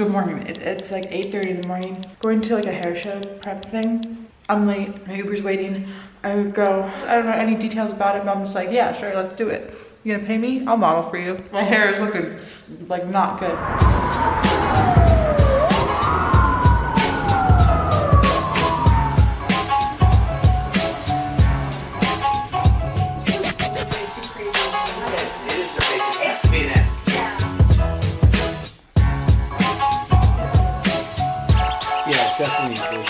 It's like 8.30 in the morning. Going to like a hair show prep thing. I'm late, my Uber's waiting. I would go, I don't know any details about it, but I'm just like, yeah, sure, let's do it. You gonna pay me? I'll model for you. My hair is looking like not good. Definitely.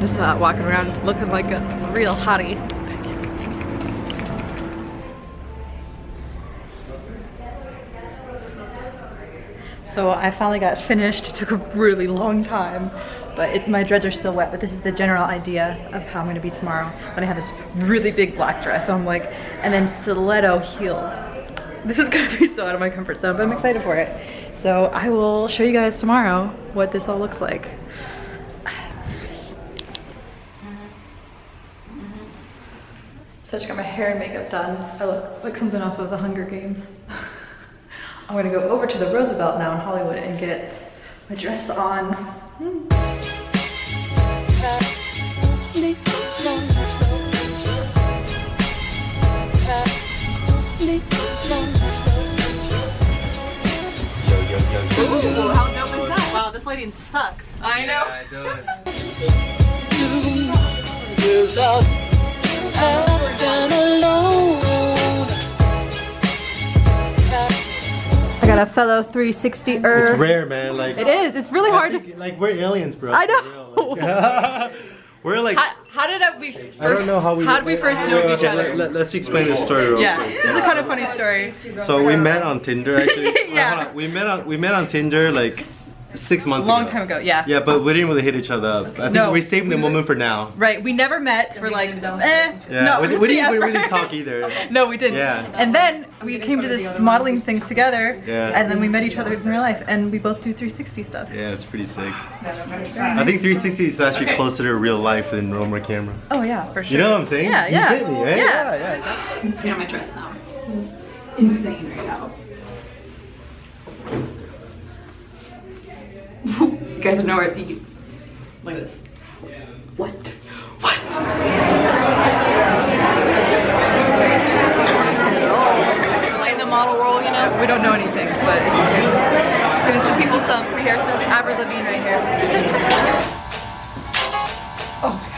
Just uh, walking around looking like a real hottie. So I finally got finished. It took a really long time, but it, my dreads are still wet. But this is the general idea of how I'm gonna be tomorrow. Then I have this really big black dress. So I'm like, and then stiletto heels. This is gonna be so out of my comfort zone, but I'm excited for it. So I will show you guys tomorrow what this all looks like. So I just got my hair and makeup done. I look like something off of the Hunger Games. I'm gonna go over to the Roosevelt now in Hollywood and get my dress on. Ooh, how dope is that? Wow, this lighting sucks. I know. Yeah, it does. I got a fellow 360 er. It's rare, man. Like It is. It's really I hard to. like we're aliens, bro. I know. For real, like- we're like. How, how did I, we first? I don't know how we. How did we first know Okay, each other? Let, us explain the story real yeah, quick. this is a kind of funny story. So we met on Tinder actually. Yeah. Hold. We met on we met on Tinder like six months ago. Long ago. time ago, yeah. Yeah, but we didn't really hit each other up. I think No. we saved the moment for now. Right, we never met for like, eh, Yeah, no, we, we didn't we yeah, really talk either. No, we didn't. Yeah. And then we came to this modeling thing together, Yeah. and then we met each other in real life, and we both do 360 stuff. Yeah, it's pretty sick. I think 360 is actually closer to real life than normal camera. Oh yeah, for sure. You know what I'm saying? Yeah, You yeah. get me, right? Yeah. yeah. You know my dress now. Insane right now. You guys know where you look at this. What? What? Like in the model world, you know, we don't know anything, but it's okay. Giving some people some free hair stuff. Avril Lavigne right here. Oh my gosh.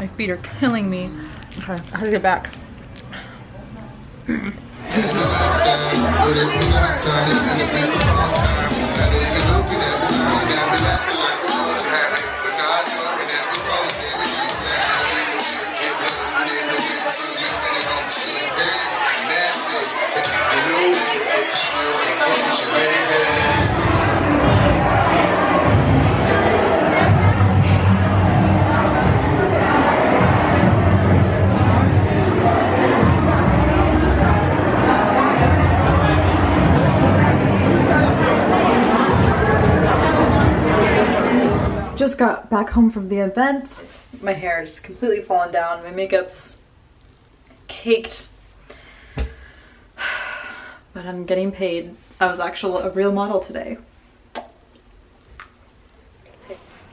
My feet are killing me. Okay, I have to get back. Mm -hmm. Just got back home from the event. My hair just completely fallen down. My makeup's caked. But I'm getting paid. I was actually a real model today.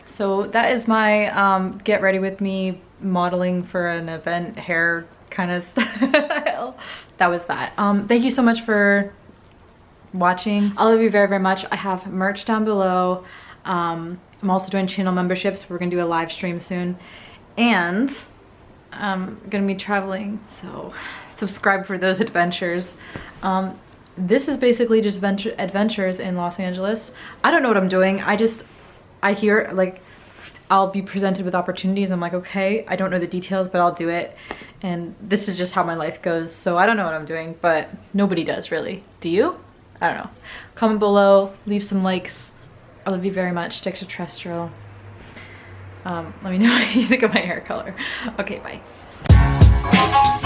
So that is my um, get ready with me modeling for an event hair kind of style. that was that. Um, thank you so much for watching. I love you very, very much. I have merch down below. Um, I'm also doing channel memberships. We're gonna do a live stream soon. And I'm gonna be traveling, so subscribe for those adventures. Um, this is basically just venture adventures in Los Angeles. I don't know what I'm doing. I just, I hear like, I'll be presented with opportunities. I'm like, okay, I don't know the details, but I'll do it. And this is just how my life goes. So I don't know what I'm doing, but nobody does really. Do you? I don't know. Comment below, leave some likes. I love you very much, Extraterrestrial. Um, let me know what you think of my hair color. Okay, bye.